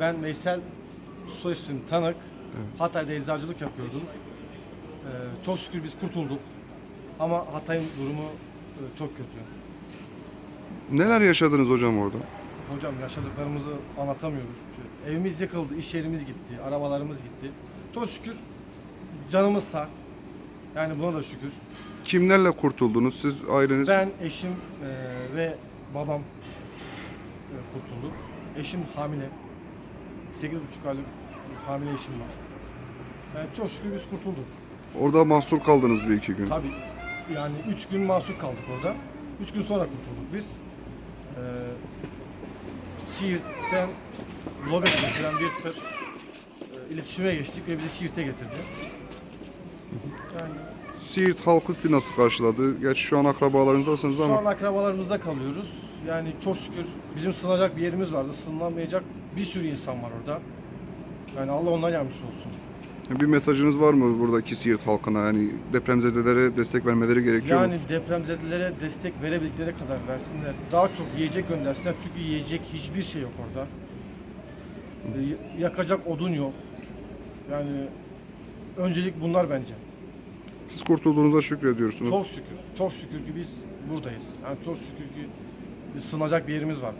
Ben Veysel Soysun Tanık. Evet. Hatay'da eczacılık yapıyordum. Ee, çok şükür biz kurtulduk. Ama Hatay'ın durumu e, çok kötü. Neler yaşadınız hocam orada? Hocam yaşadıklarımızı anlatamıyoruz. Çünkü Evimiz yıkıldı, iş yerimiz gitti, arabalarımız gitti. Çok şükür canımız sağ. Yani buna da şükür. Kimlerle kurtuldunuz? Siz aileniz? Ben, eşim e, ve babam e, kurtulduk. Eşim hamile. 8,5 aylık hamile eşim var. Yani çok şükür biz kurtulduk. Orada mahsur kaldınız bir iki gün. Tabii yani 3 gün mahsur kaldık orada. 3 gün sonra kurtulduk biz. Ee, Siirt'ten Lobet getiren bir tır e, iletişime geçtik ve bizi Siirt'e getirdi. Yani Siirt halkı sizi nasıl karşıladı? Gerçi şu an akrabalarınızdasınız şu ama an akrabalarımızda kalıyoruz. Yani çok şükür bizim sığınacak bir yerimiz vardı. Sığınamayacak bir sürü insan var orada. Yani Allah ondan yardımcısı olsun. bir mesajınız var mı buradaki Siirt halkına? Yani depremzedelere destek vermeleri gerekiyor Yani mu? depremzedelere destek verebildikleri kadar versinler. Daha çok yiyecek göndersinler çünkü yiyecek hiçbir şey yok orada. Ee, Yakacak odun yok. Yani öncelik bunlar bence. Siz kurtulduğunuza şükrediyorsunuz. Çok şükür. Çok şükür ki biz buradayız. Yani çok şükür ki bir sığınacak bir yerimiz var.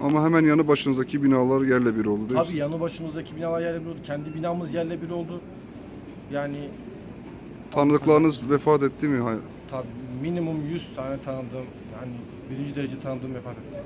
Ama hemen yanı başınızdaki binalar yerle bir oldu değil mi? Tabii yanı başımızdaki binalar yerle bir oldu. Kendi binamız yerle bir oldu. Yani Tanıdıklarınız vefat etti mi? Hayır. tabii minimum 100 tane tanıdığım yani birinci derece tanıdığım vefat etti.